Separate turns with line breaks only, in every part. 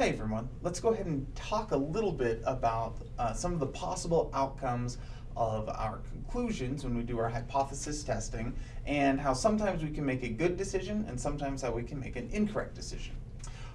Hey everyone, let's go ahead and talk a little bit about uh, some of the possible outcomes of our conclusions when we do our hypothesis testing and how sometimes we can make a good decision and sometimes how we can make an incorrect decision.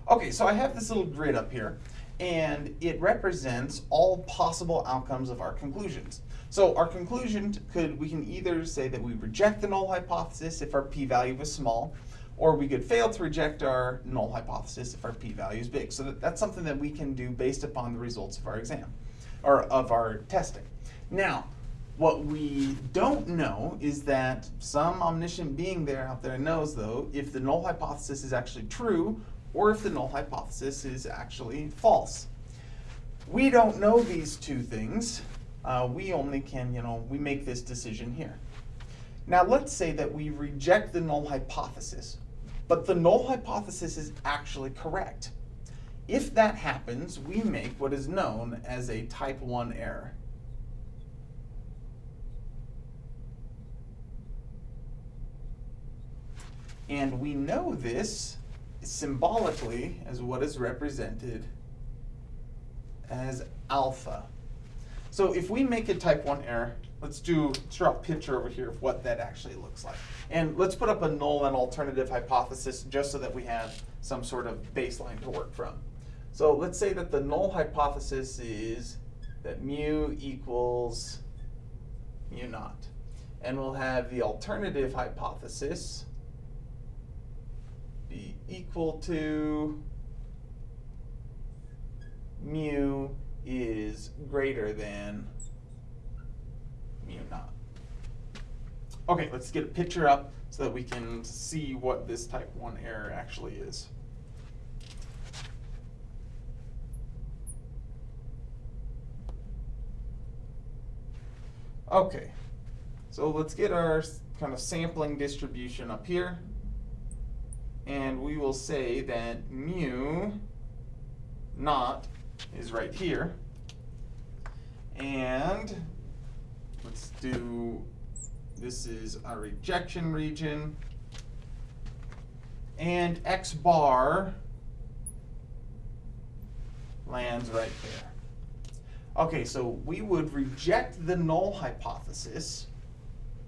Okay, so I have this little grid up here and it represents all possible outcomes of our conclusions. So our conclusion could, we can either say that we reject the null hypothesis if our p-value is small, or we could fail to reject our null hypothesis if our p-value is big. So that, that's something that we can do based upon the results of our exam, or of our testing. Now, what we don't know is that some omniscient being there out there knows, though, if the null hypothesis is actually true or if the null hypothesis is actually false. We don't know these two things. Uh, we only can, you know, we make this decision here. Now let's say that we reject the null hypothesis. But the null hypothesis is actually correct. If that happens, we make what is known as a type 1 error. And we know this symbolically as what is represented as alpha. So if we make a type 1 error, let's do, let's draw a picture over here of what that actually looks like. And let's put up a null and alternative hypothesis just so that we have some sort of baseline to work from. So let's say that the null hypothesis is that mu equals mu naught. And we'll have the alternative hypothesis be equal to mu is greater than naught. Okay, let's get a picture up so that we can see what this type 1 error actually is. Okay, so let's get our kind of sampling distribution up here. And we will say that mu naught is right here. And let's do this is a rejection region. And X bar lands right there. Okay, so we would reject the null hypothesis,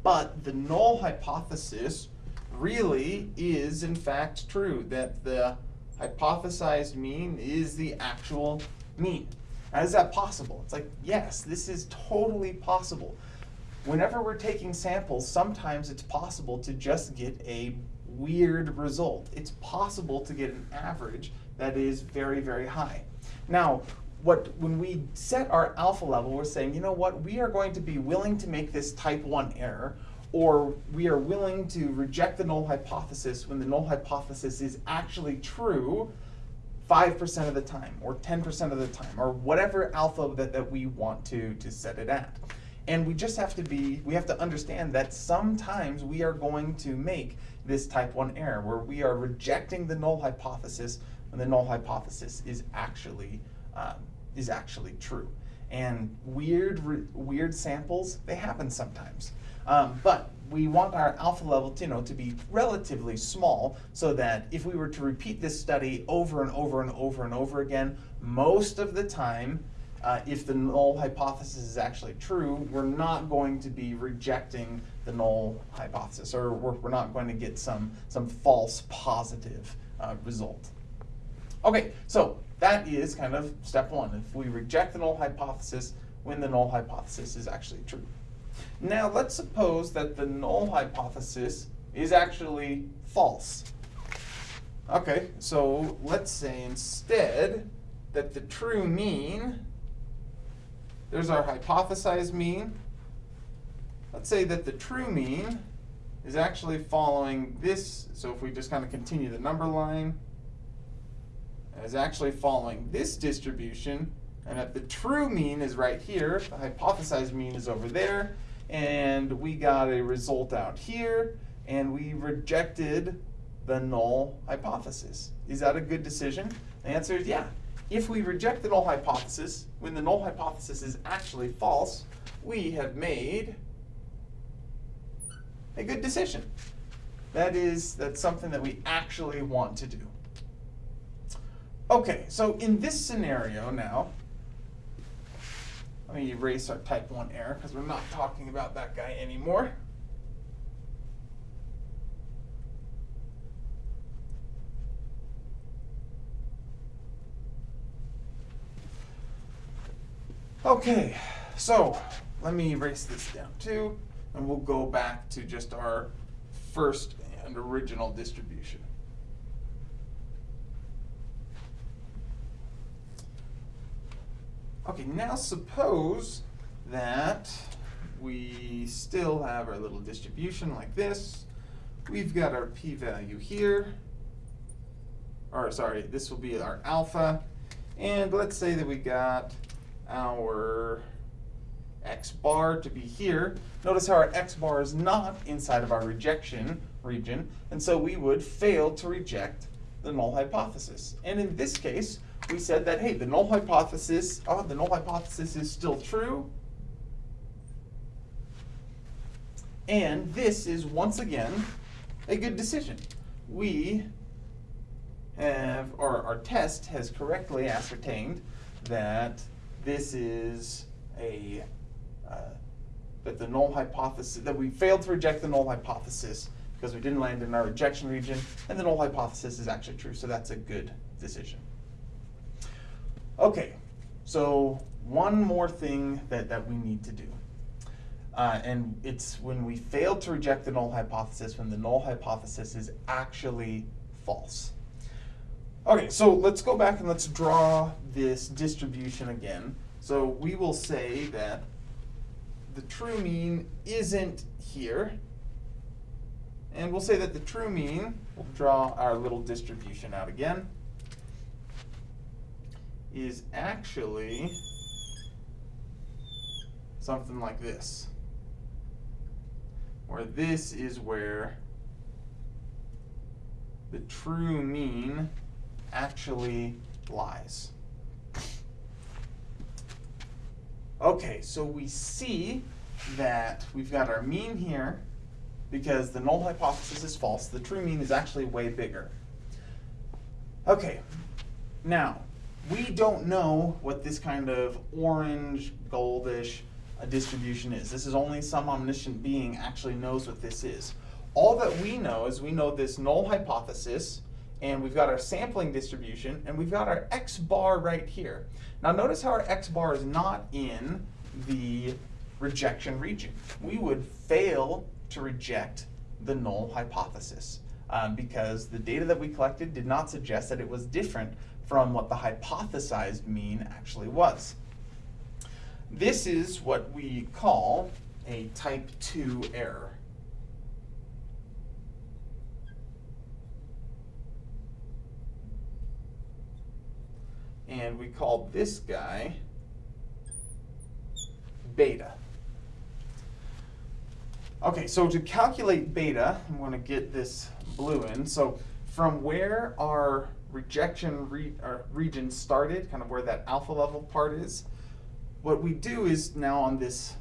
but the null hypothesis really is in fact true, that the hypothesized mean is the actual mean. How is that possible? It's like, yes, this is totally possible whenever we're taking samples, sometimes it's possible to just get a weird result. It's possible to get an average that is very, very high. Now, what when we set our alpha level, we're saying, you know what, we are going to be willing to make this type 1 error, or we are willing to reject the null hypothesis when the null hypothesis is actually true 5% of the time, or 10% of the time, or whatever alpha that, that we want to, to set it at. And we just have to be, we have to understand that sometimes we are going to make this type 1 error where we are rejecting the null hypothesis when the null hypothesis is actually, um, is actually true. And weird, weird samples, they happen sometimes. Um, but we want our alpha level to, you know, to be relatively small so that if we were to repeat this study over and over and over and over again, most of the time uh, if the null hypothesis is actually true, we're not going to be rejecting the null hypothesis, or we're, we're not going to get some, some false positive uh, result. Okay, so that is kind of step one. If we reject the null hypothesis when the null hypothesis is actually true. Now let's suppose that the null hypothesis is actually false. Okay, so let's say instead that the true mean there's our hypothesized mean. Let's say that the true mean is actually following this. So if we just kind of continue the number line, is actually following this distribution. And that the true mean is right here, the hypothesized mean is over there, and we got a result out here, and we rejected the null hypothesis. Is that a good decision? The answer is yeah. If we reject the null hypothesis, when the null hypothesis is actually false, we have made a good decision. That is, that's something that we actually want to do. Okay, so in this scenario now, let me erase our type 1 error because we're not talking about that guy anymore. Okay, so let me erase this down too, and we'll go back to just our first and original distribution. Okay, now suppose that we still have our little distribution like this. We've got our p-value here, or sorry, this will be our alpha. And let's say that we got our x bar to be here. Notice how our x bar is not inside of our rejection region, and so we would fail to reject the null hypothesis. And in this case, we said that, hey, the null hypothesis, oh, the null hypothesis is still true. And this is, once again, a good decision. We have, or our test has correctly ascertained that this is a, uh, that the null hypothesis, that we failed to reject the null hypothesis because we didn't land in our rejection region, and the null hypothesis is actually true, so that's a good decision. Okay, so one more thing that, that we need to do. Uh, and it's when we fail to reject the null hypothesis, when the null hypothesis is actually false. Okay, so let's go back and let's draw this distribution again. So we will say that the true mean isn't here. And we'll say that the true mean, we'll draw our little distribution out again is actually something like this. Where this is where the true mean actually lies. Okay, so we see that we've got our mean here because the null hypothesis is false. The true mean is actually way bigger. Okay, now we don't know what this kind of orange, goldish uh, distribution is. This is only some omniscient being actually knows what this is. All that we know is we know this null hypothesis, and we've got our sampling distribution, and we've got our x bar right here. Now notice how our x bar is not in the rejection region. We would fail to reject the null hypothesis um, because the data that we collected did not suggest that it was different from what the hypothesized mean actually was. This is what we call a type 2 error. And we call this guy beta. Okay, so to calculate beta, I'm going to get this blue in. So from where our rejection re region started, kind of where that alpha level part is, what we do is now on this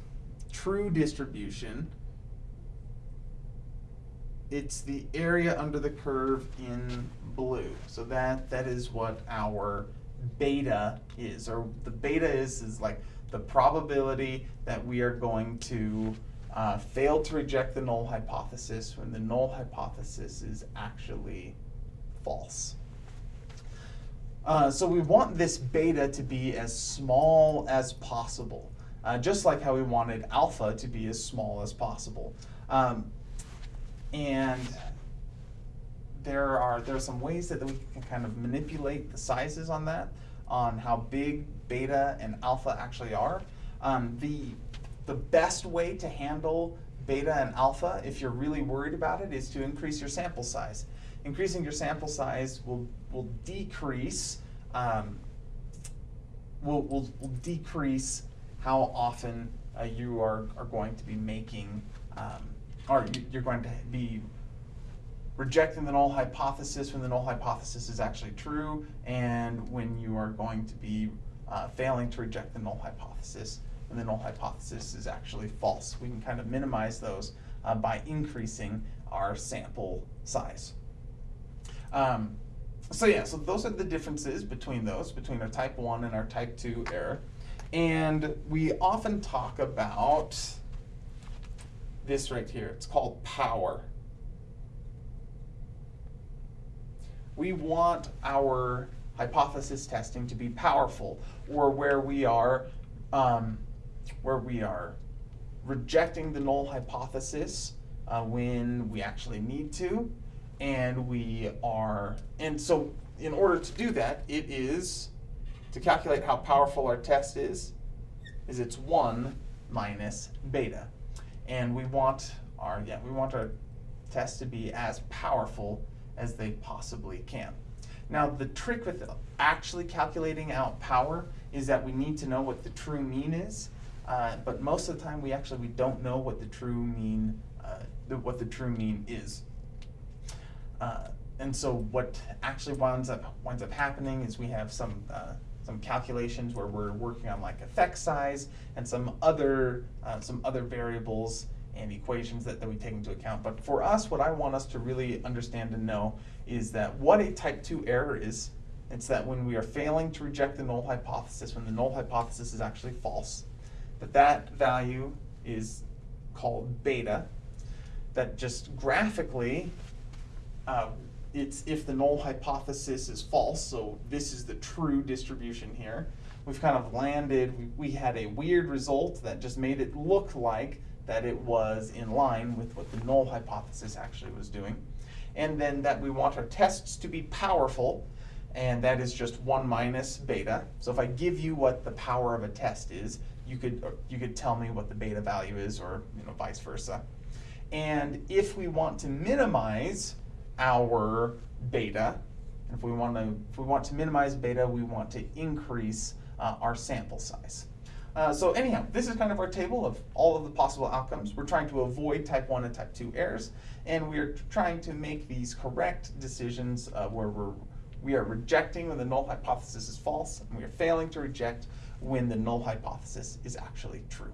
true distribution, it's the area under the curve in blue. So that that is what our beta is, or the beta is is like the probability that we are going to uh, fail to reject the null hypothesis when the null hypothesis is actually false. Uh, so we want this beta to be as small as possible, uh, just like how we wanted alpha to be as small as possible. Um, and there are there are some ways that we can kind of manipulate the sizes on that, on how big beta and alpha actually are. Um, the the best way to handle beta and alpha, if you're really worried about it, is to increase your sample size increasing your sample size will, will decrease um, will, will, will decrease how often uh, you are, are going to be making, um, or you, are going to be rejecting the null hypothesis when the null hypothesis is actually true, and when you are going to be uh, failing to reject the null hypothesis when the null hypothesis is actually false. We can kind of minimize those uh, by increasing our sample size. Um, so yeah, so those are the differences between those, between our type 1 and our type 2 error. And we often talk about this right here. It's called power. We want our hypothesis testing to be powerful, or where we are, um, where we are rejecting the null hypothesis uh, when we actually need to, and we are, and so in order to do that, it is, to calculate how powerful our test is, is it's one minus beta. And we want our, yeah, we want our tests to be as powerful as they possibly can. Now the trick with actually calculating out power is that we need to know what the true mean is, uh, but most of the time we actually we don't know what the true mean uh, the, what the true mean is. Uh, and so what actually winds up winds up happening is we have some uh, some calculations where we're working on like effect size and some other uh, some other variables and equations that, that we take into account. But for us, what I want us to really understand and know is that what a type 2 error is, it's that when we are failing to reject the null hypothesis, when the null hypothesis is actually false, that that value is called beta, that just graphically, uh, it's if the null hypothesis is false, so this is the true distribution here, we've kind of landed, we, we had a weird result that just made it look like that it was in line with what the null hypothesis actually was doing. And then that we want our tests to be powerful, and that is just one minus beta. So if I give you what the power of a test is, you could, you could tell me what the beta value is, or you know, vice versa. And if we want to minimize our beta, if we want to, if we want to minimize beta, we want to increase uh, our sample size. Uh, so anyhow, this is kind of our table of all of the possible outcomes. We're trying to avoid type 1 and type 2 errors, and we're trying to make these correct decisions uh, where we're, we are rejecting when the null hypothesis is false, and we are failing to reject when the null hypothesis is actually true.